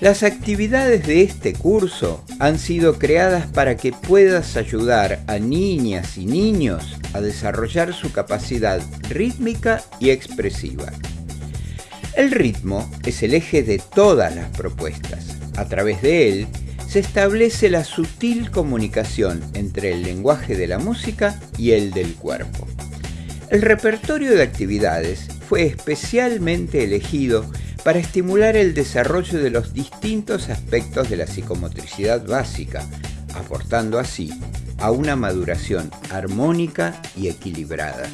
Las actividades de este curso han sido creadas para que puedas ayudar a niñas y niños a desarrollar su capacidad rítmica y expresiva. El ritmo es el eje de todas las propuestas. A través de él se establece la sutil comunicación entre el lenguaje de la música y el del cuerpo. El repertorio de actividades fue especialmente elegido para estimular el desarrollo de los distintos aspectos de la psicomotricidad básica, aportando así a una maduración armónica y equilibrada.